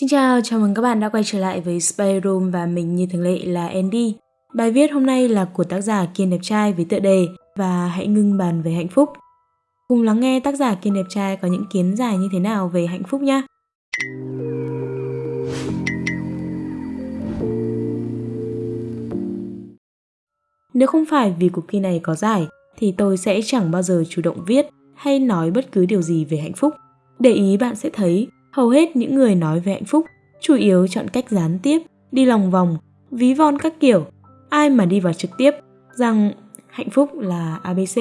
Xin chào, chào mừng các bạn đã quay trở lại với Spy Room và mình như thường lệ là Andy. Bài viết hôm nay là của tác giả Kiên Đẹp Trai với tựa đề Và hãy ngưng bàn về hạnh phúc. Cùng lắng nghe tác giả Kiên Đẹp Trai có những kiến giải như thế nào về hạnh phúc nhé. Nếu không phải vì cuộc thi này có giải thì tôi sẽ chẳng bao giờ chủ động viết hay nói bất cứ điều gì về hạnh phúc. Để ý bạn sẽ thấy hầu hết những người nói về hạnh phúc chủ yếu chọn cách gián tiếp, đi lòng vòng, ví von các kiểu. Ai mà đi vào trực tiếp rằng hạnh phúc là ABC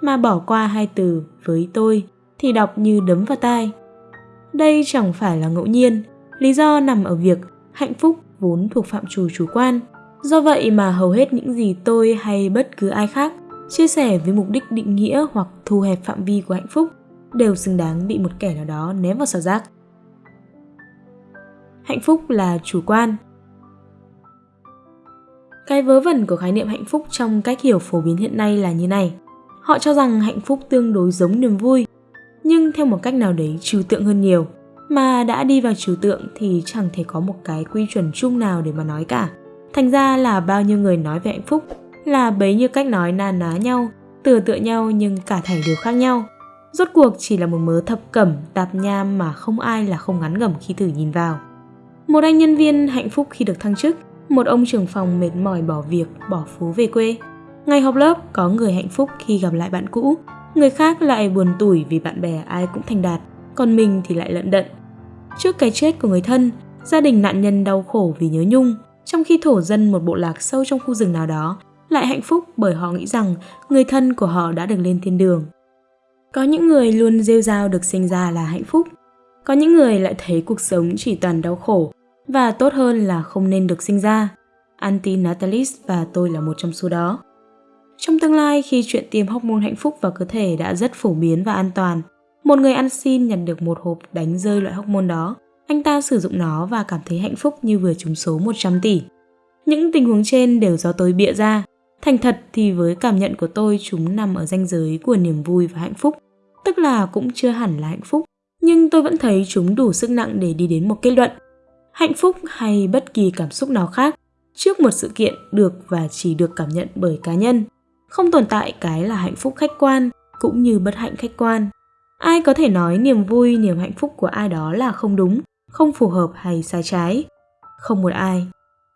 mà bỏ qua hai từ với tôi thì đọc như đấm vào tai. Đây chẳng phải là ngẫu nhiên, lý do nằm ở việc hạnh phúc vốn thuộc phạm trù chủ quan. Do vậy mà hầu hết những gì tôi hay bất cứ ai khác chia sẻ với mục đích định nghĩa hoặc thu hẹp phạm vi của hạnh phúc đều xứng đáng bị một kẻ nào đó ném vào xào rác hạnh phúc là chủ quan. Cái vớ vẩn của khái niệm hạnh phúc trong cách hiểu phổ biến hiện nay là như này. Họ cho rằng hạnh phúc tương đối giống niềm vui, nhưng theo một cách nào đấy trừu tượng hơn nhiều. Mà đã đi vào trừu tượng thì chẳng thể có một cái quy chuẩn chung nào để mà nói cả. Thành ra là bao nhiêu người nói về hạnh phúc là bấy nhiêu cách nói na ná nhau, tựa tựa nhau nhưng cả thảy đều khác nhau. Rốt cuộc chỉ là một mớ thập cẩm tạp nham mà không ai là không ngắn ngẩm khi thử nhìn vào một anh nhân viên hạnh phúc khi được thăng chức, một ông trưởng phòng mệt mỏi bỏ việc, bỏ phố về quê. Ngày họp lớp có người hạnh phúc khi gặp lại bạn cũ, người khác lại buồn tủi vì bạn bè ai cũng thành đạt, còn mình thì lại lận đận. Trước cái chết của người thân, gia đình nạn nhân đau khổ vì nhớ nhung, trong khi thổ dân một bộ lạc sâu trong khu rừng nào đó lại hạnh phúc bởi họ nghĩ rằng người thân của họ đã được lên thiên đường. Có những người luôn rêu rao được sinh ra là hạnh phúc, có những người lại thấy cuộc sống chỉ toàn đau khổ và tốt hơn là không nên được sinh ra. Anti Natalis và tôi là một trong số đó. Trong tương lai khi chuyện tiêm hormone hạnh phúc vào cơ thể đã rất phổ biến và an toàn, một người ăn xin nhận được một hộp đánh rơi loại hormone đó. Anh ta sử dụng nó và cảm thấy hạnh phúc như vừa trúng số 100 tỷ. Những tình huống trên đều do tôi bịa ra. Thành thật thì với cảm nhận của tôi chúng nằm ở ranh giới của niềm vui và hạnh phúc. Tức là cũng chưa hẳn là hạnh phúc, nhưng tôi vẫn thấy chúng đủ sức nặng để đi đến một kết luận. Hạnh phúc hay bất kỳ cảm xúc nào khác, trước một sự kiện được và chỉ được cảm nhận bởi cá nhân, không tồn tại cái là hạnh phúc khách quan cũng như bất hạnh khách quan. Ai có thể nói niềm vui, niềm hạnh phúc của ai đó là không đúng, không phù hợp hay sai trái? Không một ai.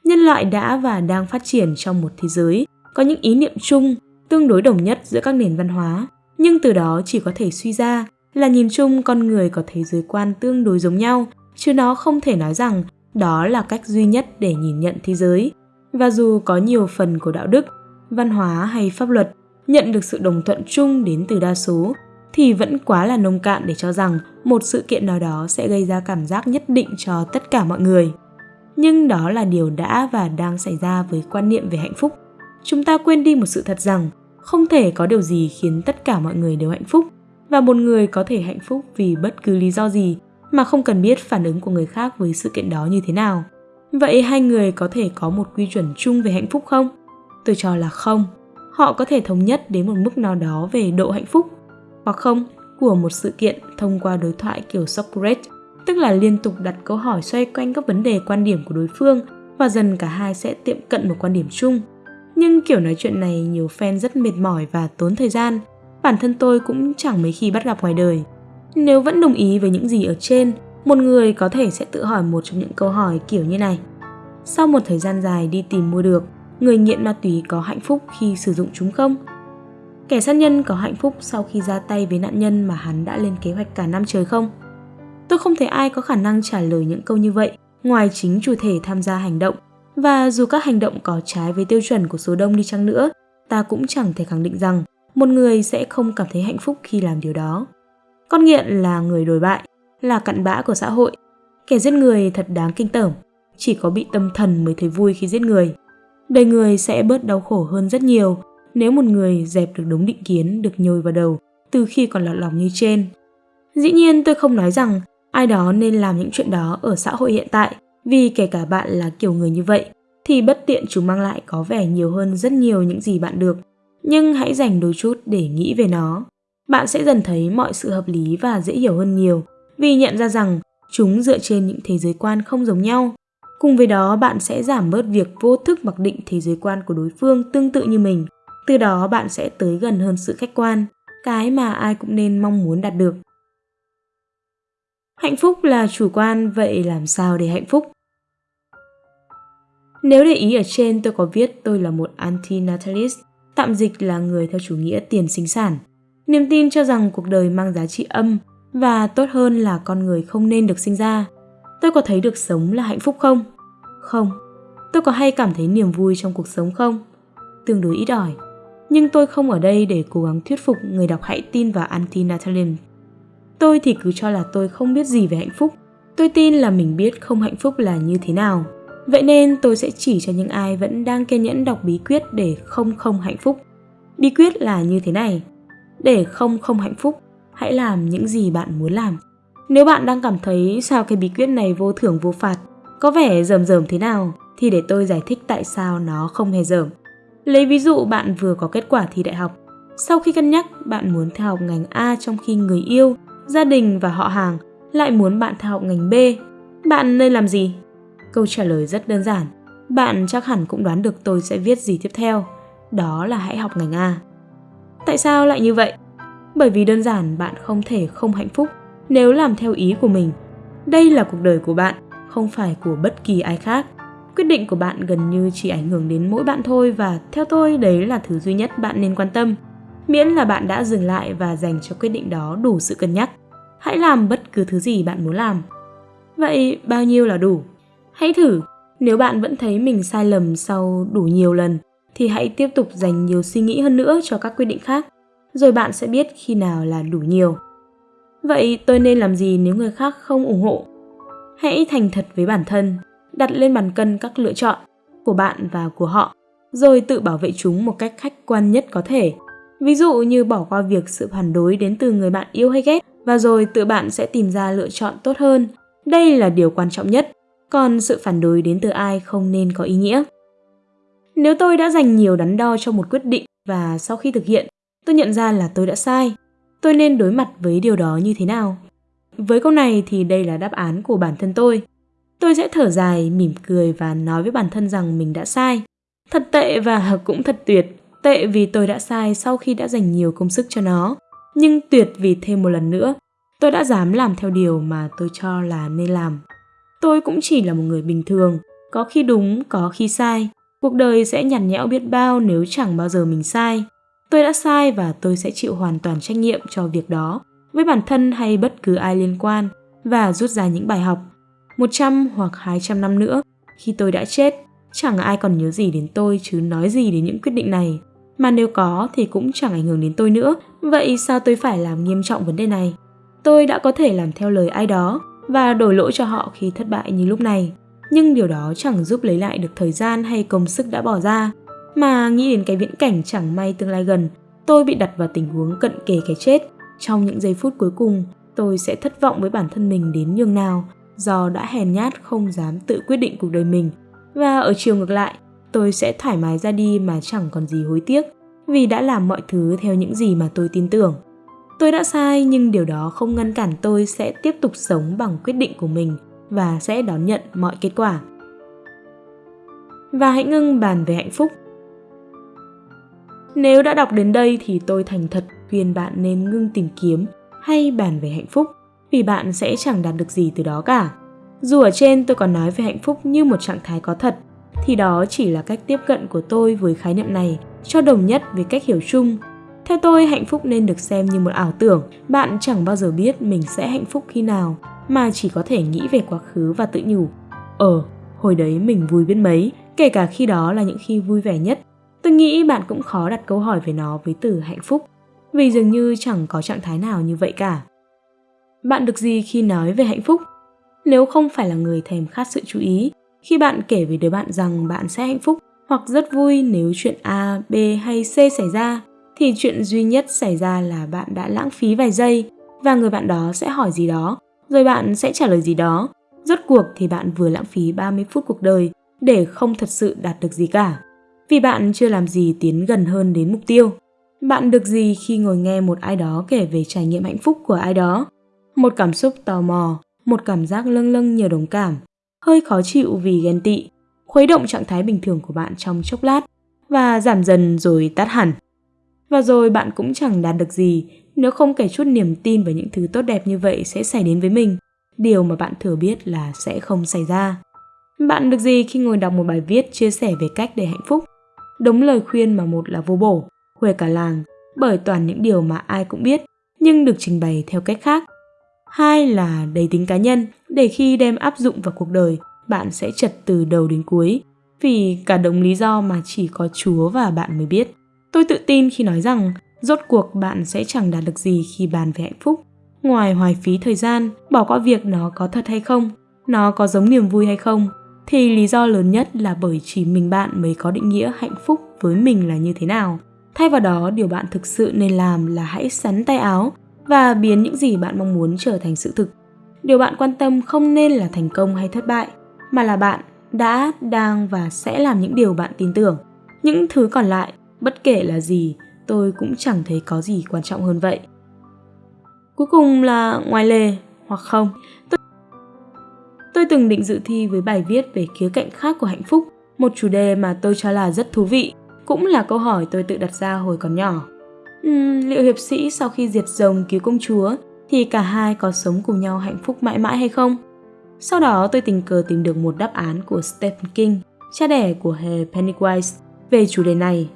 Nhân loại đã và đang phát triển trong một thế giới có những ý niệm chung, tương đối đồng nhất giữa các nền văn hóa, nhưng từ đó chỉ có thể suy ra là nhìn chung con người có thế giới quan tương đối giống nhau chứ nó không thể nói rằng đó là cách duy nhất để nhìn nhận thế giới. Và dù có nhiều phần của đạo đức, văn hóa hay pháp luật nhận được sự đồng thuận chung đến từ đa số, thì vẫn quá là nông cạn để cho rằng một sự kiện nào đó sẽ gây ra cảm giác nhất định cho tất cả mọi người. Nhưng đó là điều đã và đang xảy ra với quan niệm về hạnh phúc. Chúng ta quên đi một sự thật rằng không thể có điều gì khiến tất cả mọi người đều hạnh phúc và một người có thể hạnh phúc vì bất cứ lý do gì mà không cần biết phản ứng của người khác với sự kiện đó như thế nào. Vậy hai người có thể có một quy chuẩn chung về hạnh phúc không? Tôi cho là không. Họ có thể thống nhất đến một mức nào đó về độ hạnh phúc hoặc không của một sự kiện thông qua đối thoại kiểu Socrates, tức là liên tục đặt câu hỏi xoay quanh các vấn đề quan điểm của đối phương và dần cả hai sẽ tiệm cận một quan điểm chung. Nhưng kiểu nói chuyện này nhiều fan rất mệt mỏi và tốn thời gian. Bản thân tôi cũng chẳng mấy khi bắt gặp ngoài đời. Nếu vẫn đồng ý với những gì ở trên, một người có thể sẽ tự hỏi một trong những câu hỏi kiểu như này. Sau một thời gian dài đi tìm mua được, người nghiện ma túy có hạnh phúc khi sử dụng chúng không? Kẻ sát nhân có hạnh phúc sau khi ra tay với nạn nhân mà hắn đã lên kế hoạch cả năm trời không? Tôi không thấy ai có khả năng trả lời những câu như vậy ngoài chính chủ thể tham gia hành động. Và dù các hành động có trái với tiêu chuẩn của số đông đi chăng nữa, ta cũng chẳng thể khẳng định rằng một người sẽ không cảm thấy hạnh phúc khi làm điều đó. Con nghiện là người đồi bại, là cặn bã của xã hội. Kẻ giết người thật đáng kinh tởm, chỉ có bị tâm thần mới thấy vui khi giết người. Đời người sẽ bớt đau khổ hơn rất nhiều nếu một người dẹp được đống định kiến được nhồi vào đầu từ khi còn lọt lòng như trên. Dĩ nhiên tôi không nói rằng ai đó nên làm những chuyện đó ở xã hội hiện tại vì kể cả bạn là kiểu người như vậy thì bất tiện chúng mang lại có vẻ nhiều hơn rất nhiều những gì bạn được. Nhưng hãy dành đôi chút để nghĩ về nó bạn sẽ dần thấy mọi sự hợp lý và dễ hiểu hơn nhiều vì nhận ra rằng chúng dựa trên những thế giới quan không giống nhau. Cùng với đó, bạn sẽ giảm bớt việc vô thức mặc định thế giới quan của đối phương tương tự như mình. Từ đó bạn sẽ tới gần hơn sự khách quan, cái mà ai cũng nên mong muốn đạt được. Hạnh phúc là chủ quan, vậy làm sao để hạnh phúc? Nếu để ý ở trên tôi có viết tôi là một antinatalist, tạm dịch là người theo chủ nghĩa tiền sinh sản. Niềm tin cho rằng cuộc đời mang giá trị âm và tốt hơn là con người không nên được sinh ra. Tôi có thấy được sống là hạnh phúc không? Không. Tôi có hay cảm thấy niềm vui trong cuộc sống không? Tương đối ít ỏi. Nhưng tôi không ở đây để cố gắng thuyết phục người đọc hãy tin vào antinatalism. Tôi thì cứ cho là tôi không biết gì về hạnh phúc. Tôi tin là mình biết không hạnh phúc là như thế nào. Vậy nên tôi sẽ chỉ cho những ai vẫn đang kiên nhẫn đọc bí quyết để không không hạnh phúc. Bí quyết là như thế này. Để không không hạnh phúc, hãy làm những gì bạn muốn làm. Nếu bạn đang cảm thấy sao cái bí quyết này vô thưởng vô phạt, có vẻ rầm rầm thế nào, thì để tôi giải thích tại sao nó không hề rầm. Lấy ví dụ bạn vừa có kết quả thi đại học. Sau khi cân nhắc, bạn muốn theo học ngành A trong khi người yêu, gia đình và họ hàng lại muốn bạn theo học ngành B. Bạn nên làm gì? Câu trả lời rất đơn giản. Bạn chắc hẳn cũng đoán được tôi sẽ viết gì tiếp theo. Đó là hãy học ngành A. Tại sao lại như vậy? Bởi vì đơn giản bạn không thể không hạnh phúc nếu làm theo ý của mình. Đây là cuộc đời của bạn, không phải của bất kỳ ai khác. Quyết định của bạn gần như chỉ ảnh hưởng đến mỗi bạn thôi và theo tôi đấy là thứ duy nhất bạn nên quan tâm. Miễn là bạn đã dừng lại và dành cho quyết định đó đủ sự cân nhắc. Hãy làm bất cứ thứ gì bạn muốn làm. Vậy bao nhiêu là đủ? Hãy thử, nếu bạn vẫn thấy mình sai lầm sau đủ nhiều lần thì hãy tiếp tục dành nhiều suy nghĩ hơn nữa cho các quyết định khác, rồi bạn sẽ biết khi nào là đủ nhiều. Vậy tôi nên làm gì nếu người khác không ủng hộ? Hãy thành thật với bản thân, đặt lên bàn cân các lựa chọn của bạn và của họ, rồi tự bảo vệ chúng một cách khách quan nhất có thể. Ví dụ như bỏ qua việc sự phản đối đến từ người bạn yêu hay ghét và rồi tự bạn sẽ tìm ra lựa chọn tốt hơn. Đây là điều quan trọng nhất, còn sự phản đối đến từ ai không nên có ý nghĩa. Nếu tôi đã dành nhiều đắn đo cho một quyết định và sau khi thực hiện, tôi nhận ra là tôi đã sai, tôi nên đối mặt với điều đó như thế nào? Với câu này thì đây là đáp án của bản thân tôi. Tôi sẽ thở dài, mỉm cười và nói với bản thân rằng mình đã sai. Thật tệ và cũng thật tuyệt. Tệ vì tôi đã sai sau khi đã dành nhiều công sức cho nó. Nhưng tuyệt vì thêm một lần nữa, tôi đã dám làm theo điều mà tôi cho là nên làm. Tôi cũng chỉ là một người bình thường, có khi đúng, có khi sai. Cuộc đời sẽ nhằn nhẽo biết bao nếu chẳng bao giờ mình sai. Tôi đã sai và tôi sẽ chịu hoàn toàn trách nhiệm cho việc đó, với bản thân hay bất cứ ai liên quan, và rút ra những bài học. 100 hoặc 200 năm nữa, khi tôi đã chết, chẳng ai còn nhớ gì đến tôi chứ nói gì đến những quyết định này. Mà nếu có thì cũng chẳng ảnh hưởng đến tôi nữa, vậy sao tôi phải làm nghiêm trọng vấn đề này? Tôi đã có thể làm theo lời ai đó và đổi lỗi cho họ khi thất bại như lúc này. Nhưng điều đó chẳng giúp lấy lại được thời gian hay công sức đã bỏ ra. Mà nghĩ đến cái viễn cảnh chẳng may tương lai gần, tôi bị đặt vào tình huống cận kề cái chết. Trong những giây phút cuối cùng, tôi sẽ thất vọng với bản thân mình đến nhường nào do đã hèn nhát không dám tự quyết định cuộc đời mình. Và ở chiều ngược lại, tôi sẽ thoải mái ra đi mà chẳng còn gì hối tiếc vì đã làm mọi thứ theo những gì mà tôi tin tưởng. Tôi đã sai nhưng điều đó không ngăn cản tôi sẽ tiếp tục sống bằng quyết định của mình và sẽ đón nhận mọi kết quả. Và hãy ngưng bàn về hạnh phúc. Nếu đã đọc đến đây thì tôi thành thật khuyên bạn nên ngưng tìm kiếm hay bàn về hạnh phúc vì bạn sẽ chẳng đạt được gì từ đó cả. Dù ở trên tôi còn nói về hạnh phúc như một trạng thái có thật, thì đó chỉ là cách tiếp cận của tôi với khái niệm này cho đồng nhất với cách hiểu chung theo tôi, hạnh phúc nên được xem như một ảo tưởng. Bạn chẳng bao giờ biết mình sẽ hạnh phúc khi nào, mà chỉ có thể nghĩ về quá khứ và tự nhủ. Ờ, hồi đấy mình vui biết mấy, kể cả khi đó là những khi vui vẻ nhất. Tôi nghĩ bạn cũng khó đặt câu hỏi về nó với từ hạnh phúc, vì dường như chẳng có trạng thái nào như vậy cả. Bạn được gì khi nói về hạnh phúc? Nếu không phải là người thèm khát sự chú ý, khi bạn kể với đứa bạn rằng bạn sẽ hạnh phúc hoặc rất vui nếu chuyện A, B hay C xảy ra, thì chuyện duy nhất xảy ra là bạn đã lãng phí vài giây và người bạn đó sẽ hỏi gì đó, rồi bạn sẽ trả lời gì đó. Rốt cuộc thì bạn vừa lãng phí 30 phút cuộc đời để không thật sự đạt được gì cả. Vì bạn chưa làm gì tiến gần hơn đến mục tiêu. Bạn được gì khi ngồi nghe một ai đó kể về trải nghiệm hạnh phúc của ai đó? Một cảm xúc tò mò, một cảm giác lâng lâng nhờ đồng cảm, hơi khó chịu vì ghen tị, khuấy động trạng thái bình thường của bạn trong chốc lát và giảm dần rồi tắt hẳn. Và rồi bạn cũng chẳng đạt được gì nếu không kể chút niềm tin vào những thứ tốt đẹp như vậy sẽ xảy đến với mình, điều mà bạn thừa biết là sẽ không xảy ra. Bạn được gì khi ngồi đọc một bài viết chia sẻ về cách để hạnh phúc? Đúng lời khuyên mà một là vô bổ, huề cả làng, bởi toàn những điều mà ai cũng biết, nhưng được trình bày theo cách khác. Hai là đầy tính cá nhân, để khi đem áp dụng vào cuộc đời, bạn sẽ chật từ đầu đến cuối, vì cả đống lý do mà chỉ có Chúa và bạn mới biết. Tôi tự tin khi nói rằng rốt cuộc bạn sẽ chẳng đạt được gì khi bàn về hạnh phúc. Ngoài hoài phí thời gian, bỏ qua việc nó có thật hay không, nó có giống niềm vui hay không, thì lý do lớn nhất là bởi chỉ mình bạn mới có định nghĩa hạnh phúc với mình là như thế nào. Thay vào đó, điều bạn thực sự nên làm là hãy sắn tay áo và biến những gì bạn mong muốn trở thành sự thực. Điều bạn quan tâm không nên là thành công hay thất bại, mà là bạn đã, đang và sẽ làm những điều bạn tin tưởng. Những thứ còn lại, bất kể là gì, tôi cũng chẳng thấy có gì quan trọng hơn vậy. Cuối cùng là ngoài lề hoặc không. Tôi, tôi từng định dự thi với bài viết về khía cạnh khác của hạnh phúc, một chủ đề mà tôi cho là rất thú vị, cũng là câu hỏi tôi tự đặt ra hồi còn nhỏ. Uhm, liệu hiệp sĩ sau khi diệt rồng cứu công chúa thì cả hai có sống cùng nhau hạnh phúc mãi mãi hay không? Sau đó tôi tình cờ tìm được một đáp án của Stephen King, cha đẻ của hề Pennywise, về chủ đề này.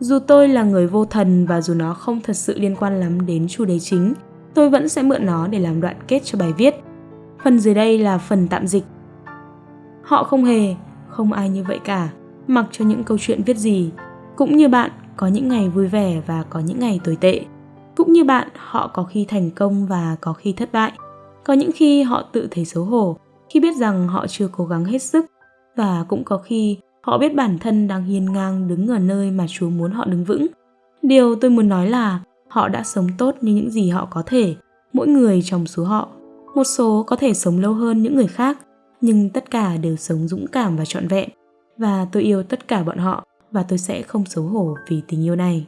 Dù tôi là người vô thần và dù nó không thật sự liên quan lắm đến chủ đề chính, tôi vẫn sẽ mượn nó để làm đoạn kết cho bài viết. Phần dưới đây là phần tạm dịch. Họ không hề, không ai như vậy cả, mặc cho những câu chuyện viết gì. Cũng như bạn, có những ngày vui vẻ và có những ngày tồi tệ. Cũng như bạn, họ có khi thành công và có khi thất bại. Có những khi họ tự thấy xấu hổ khi biết rằng họ chưa cố gắng hết sức và cũng có khi họ biết bản thân đang hiên ngang đứng ở nơi mà Chúa muốn họ đứng vững. Điều tôi muốn nói là họ đã sống tốt như những gì họ có thể, mỗi người trong số họ. Một số có thể sống lâu hơn những người khác, nhưng tất cả đều sống dũng cảm và trọn vẹn. Và tôi yêu tất cả bọn họ và tôi sẽ không xấu hổ vì tình yêu này.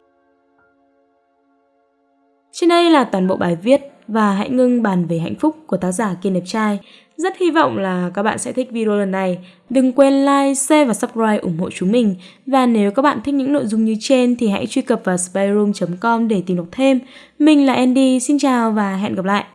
Trên đây là toàn bộ bài viết và hãy ngưng bàn về hạnh phúc của tác giả Kiên Đẹp Trai. Rất hy vọng là các bạn sẽ thích video lần này. Đừng quên like, share và subscribe ủng hộ chúng mình. Và nếu các bạn thích những nội dung như trên thì hãy truy cập vào spyroom.com để tìm đọc thêm. Mình là Andy, xin chào và hẹn gặp lại.